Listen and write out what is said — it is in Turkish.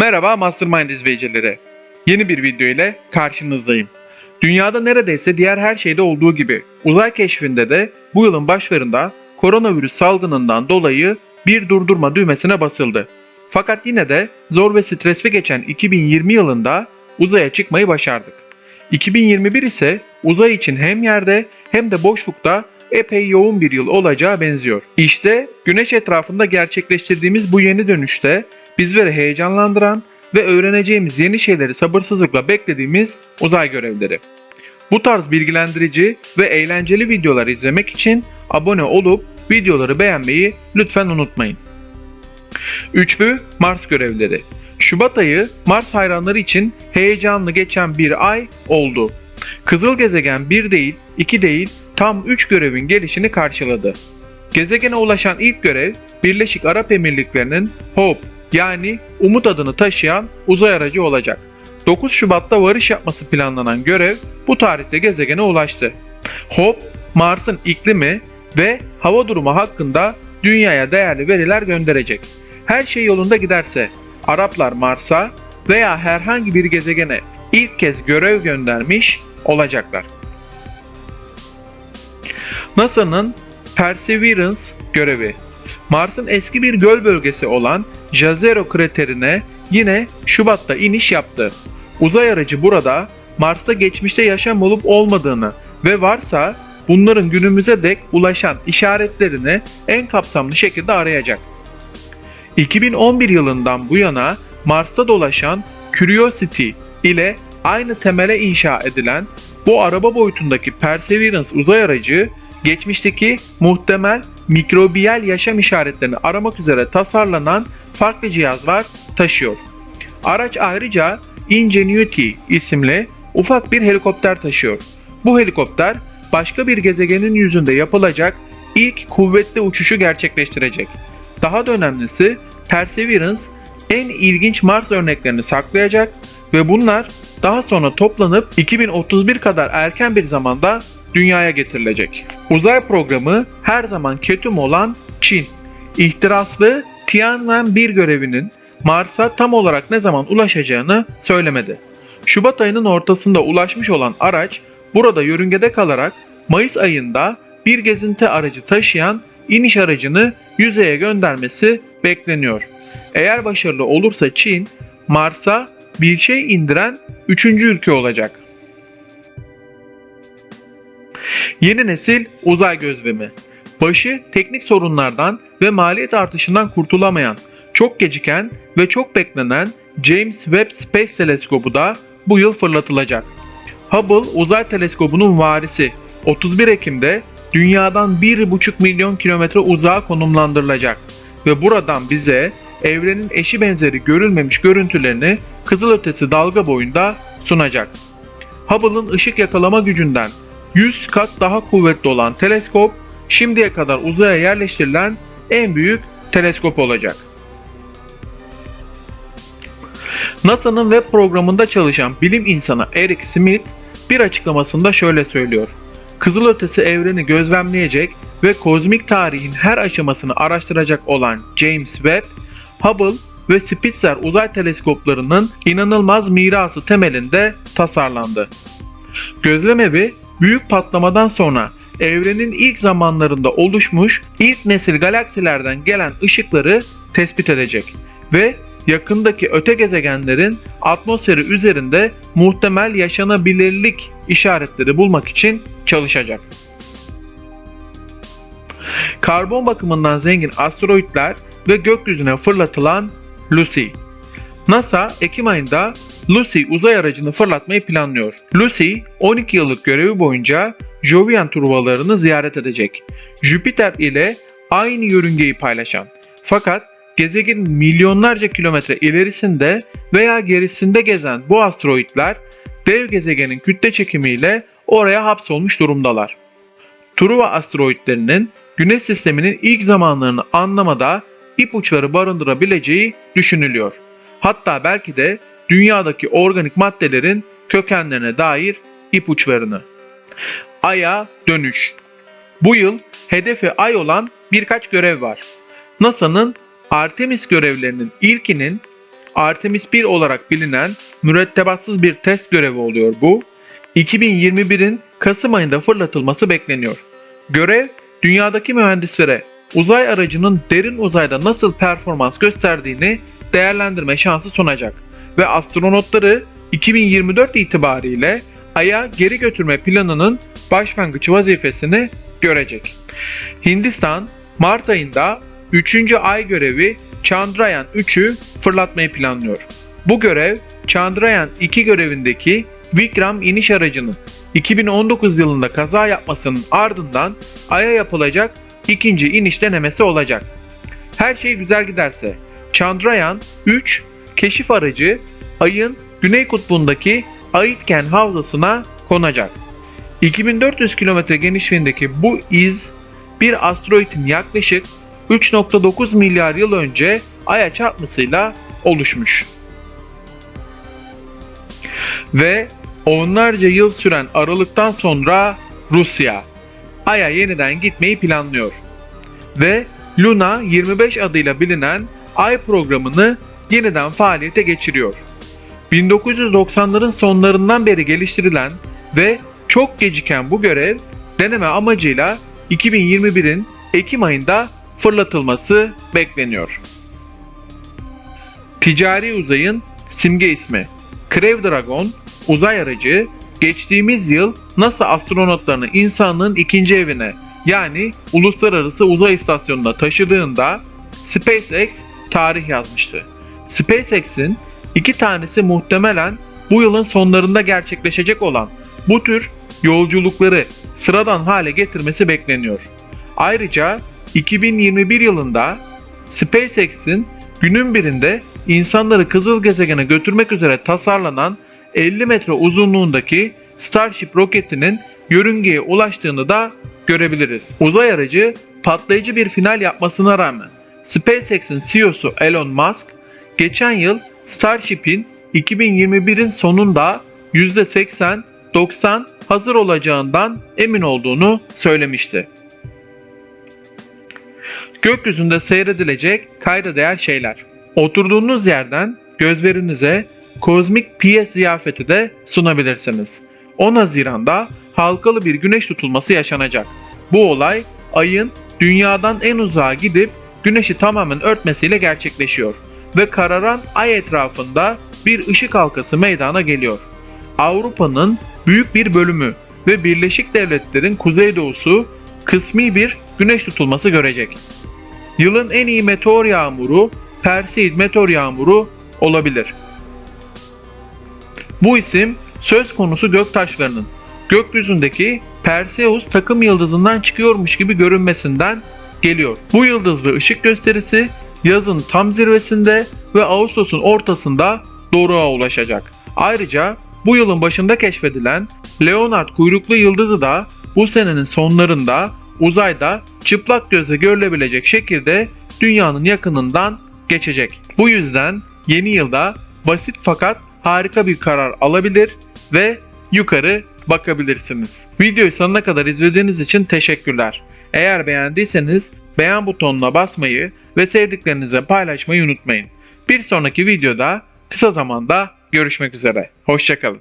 Merhaba Mastermind izleyicileri. Yeni bir video ile karşınızdayım. Dünyada neredeyse diğer her şeyde olduğu gibi uzay keşfinde de bu yılın başlarında koronavirüs salgınından dolayı bir durdurma düğmesine basıldı. Fakat yine de zor ve stresli geçen 2020 yılında uzaya çıkmayı başardık. 2021 ise uzay için hem yerde hem de boşlukta epey yoğun bir yıl olacağı benziyor. İşte güneş etrafında gerçekleştirdiğimiz bu yeni dönüşte bizleri heyecanlandıran ve öğreneceğimiz yeni şeyleri sabırsızlıkla beklediğimiz uzay görevleri. Bu tarz bilgilendirici ve eğlenceli videolar izlemek için abone olup videoları beğenmeyi lütfen unutmayın. Üçlü Mars görevleri. Şubat ayı Mars hayranları için heyecanlı geçen bir ay oldu. Kızıl gezegen bir değil, iki değil, tam 3 görevin gelişini karşıladı. Gezegene ulaşan ilk görev Birleşik Arap Emirlikleri'nin Hope yani Umut adını taşıyan uzay aracı olacak. 9 Şubat'ta varış yapması planlanan görev bu tarihte gezegene ulaştı. Hope, Mars'ın iklimi ve hava durumu hakkında dünyaya değerli veriler gönderecek. Her şey yolunda giderse Araplar Mars'a veya herhangi bir gezegene ilk kez görev göndermiş olacaklar. NASA'nın Perseverance görevi Mars'ın eski bir göl bölgesi olan Jezero kraterine yine Şubat'ta iniş yaptı. Uzay aracı burada Mars'ta geçmişte yaşam olup olmadığını ve varsa bunların günümüze dek ulaşan işaretlerini en kapsamlı şekilde arayacak. 2011 yılından bu yana Mars'ta dolaşan Curiosity ile aynı temele inşa edilen bu araba boyutundaki Perseverance uzay aracı geçmişteki muhtemel mikrobiyal yaşam işaretlerini aramak üzere tasarlanan farklı cihazlar taşıyor. Araç ayrıca Ingenuity isimli ufak bir helikopter taşıyor. Bu helikopter başka bir gezegenin yüzünde yapılacak ilk kuvvetli uçuşu gerçekleştirecek. Daha da önemlisi Perseverance en ilginç Mars örneklerini saklayacak ve bunlar daha sonra toplanıp 2031 kadar erken bir zamanda dünyaya getirilecek. Uzay programı her zaman ketum olan Çin. İhtiraslı Tianwen-1 görevinin Mars'a tam olarak ne zaman ulaşacağını söylemedi. Şubat ayının ortasında ulaşmış olan araç burada yörüngede kalarak Mayıs ayında bir gezinti aracı taşıyan iniş aracını yüzeye göndermesi bekleniyor. Eğer başarılı olursa Çin, Mars'a bir şey indiren üçüncü ülke olacak. Yeni nesil uzay gözlemi. Başı teknik sorunlardan ve maliyet artışından kurtulamayan, çok geciken ve çok beklenen James Webb Space Teleskobu da bu yıl fırlatılacak. Hubble uzay teleskobunun varisi 31 Ekim'de dünyadan 1,5 milyon kilometre uzağa konumlandırılacak ve buradan bize evrenin eşi benzeri görülmemiş görüntülerini kızılötesi dalga boyunda sunacak. Hubble'ın ışık yakalama gücünden 100 kat daha kuvvetli olan teleskop şimdiye kadar uzaya yerleştirilen en büyük teleskop olacak. NASA'nın web programında çalışan bilim insanı Eric Smith bir açıklamasında şöyle söylüyor. Kızılötesi evreni gözlemleyecek ve kozmik tarihin her aşamasını araştıracak olan James Webb, Hubble ve Spitzer uzay teleskoplarının inanılmaz mirası temelinde tasarlandı. Gözlem evi büyük patlamadan sonra evrenin ilk zamanlarında oluşmuş ilk nesil galaksilerden gelen ışıkları tespit edecek ve yakındaki öte gezegenlerin atmosferi üzerinde muhtemel yaşanabilirlik işaretleri bulmak için çalışacak. Karbon bakımından zengin asteroitler ve gökyüzüne fırlatılan Lucy. NASA Ekim ayında Lucy uzay aracını fırlatmayı planlıyor. Lucy 12 yıllık görevi boyunca Jovian turbalarını ziyaret edecek. Jüpiter ile aynı yörüngeyi paylaşan fakat gezegenin milyonlarca kilometre ilerisinde veya gerisinde gezen bu asteroitler dev gezegenin kütle çekimiyle oraya hapsolmuş durumdalar. Truva asteroitlerinin Güneş sisteminin ilk zamanlarını anlamada ipuçları barındırabileceği düşünülüyor. Hatta belki de dünyadaki organik maddelerin kökenlerine dair ipuçlarını. Ay'a dönüş. Bu yıl hedefi Ay olan birkaç görev var. NASA'nın Artemis görevlerinin ilkinin Artemis 1 olarak bilinen mürettebatsız bir test görevi oluyor bu. 2021'in Kasım ayında fırlatılması bekleniyor. Görev dünyadaki mühendislere uzay aracının derin uzayda nasıl performans gösterdiğini değerlendirme şansı sunacak ve astronotları 2024 itibariyle Ay'a geri götürme planının başlangıç vazifesini görecek. Hindistan Mart ayında 3. ay görevi Chandrayaan 3'ü fırlatmayı planlıyor. Bu görev Chandrayaan 2 görevindeki Vikram iniş aracının 2019 yılında kaza yapmasının ardından Ay'a yapılacak ikinci iniş denemesi olacak. Her şey güzel giderse Chandrayaan 3 keşif aracı Ay'ın güney kutbundaki Aitken havzasına konacak. 2400 kilometre genişliğindeki bu iz bir asteroidin yaklaşık 3.9 milyar yıl önce Ay'a çarpmasıyla oluşmuş. Ve onlarca yıl süren aralıktan sonra Rusya Ay'a yeniden gitmeyi planlıyor. Ve Luna 25 adıyla bilinen Ay programını yeniden faaliyete geçiriyor. 1990'ların sonlarından beri geliştirilen ve çok geciken bu görev deneme amacıyla 2021'in Ekim ayında fırlatılması bekleniyor. Ticari uzayın simge ismi Crew Dragon uzay aracı geçtiğimiz yıl NASA astronotlarını insanlığın ikinci evine yani Uluslararası Uzay İstasyonu'na taşıdığında SpaceX tarih yazmıştı. SpaceX'in iki tanesi muhtemelen bu yılın sonlarında gerçekleşecek olan bu tür yolculukları sıradan hale getirmesi bekleniyor. Ayrıca 2021 yılında SpaceX'in günün birinde insanları kızıl gezegene götürmek üzere tasarlanan 50 metre uzunluğundaki Starship roketinin yörüngeye ulaştığını da görebiliriz. Uzay aracı patlayıcı bir final yapmasına rağmen SpaceX'in CEO'su Elon Musk geçen yıl Starship'in 2021'in sonunda %80-90 hazır olacağından emin olduğunu söylemişti. Gökyüzünde seyredilecek kayda değer şeyler. Oturduğunuz yerden gözlerinize kozmik piyes ziyafeti de sunabilirsiniz. 10 Haziran'da halkalı bir güneş tutulması yaşanacak. Bu olay ayın dünyadan en uzağa gidip güneşi tamamen örtmesiyle gerçekleşiyor ve kararan ay etrafında bir ışık halkası meydana geliyor. Avrupa'nın büyük bir bölümü ve Birleşik Devletler'in kuzeydoğusu kısmi bir güneş tutulması görecek. Yılın en iyi meteor yağmuru Perseid meteor yağmuru olabilir. Bu isim söz konusu göktaşlarının gökyüzündeki Perseus takım yıldızından çıkıyormuş gibi görünmesinden geliyor. Bu yıldız ve ışık gösterisi yazın tam zirvesinde ve Ağustos'un ortasında doruğa ulaşacak. Ayrıca bu yılın başında keşfedilen Leonard kuyruklu yıldızı da bu senenin sonlarında uzayda çıplak gözle görülebilecek şekilde dünyanın yakınından geçecek. Bu yüzden yeni yılda basit fakat harika bir karar alabilir ve yukarı bakabilirsiniz. Videoyu sonuna kadar izlediğiniz için teşekkürler. Eğer beğendiyseniz beğen butonuna basmayı ve sevdiklerinize paylaşmayı unutmayın. Bir sonraki videoda kısa zamanda görüşmek üzere. Hoşçakalın.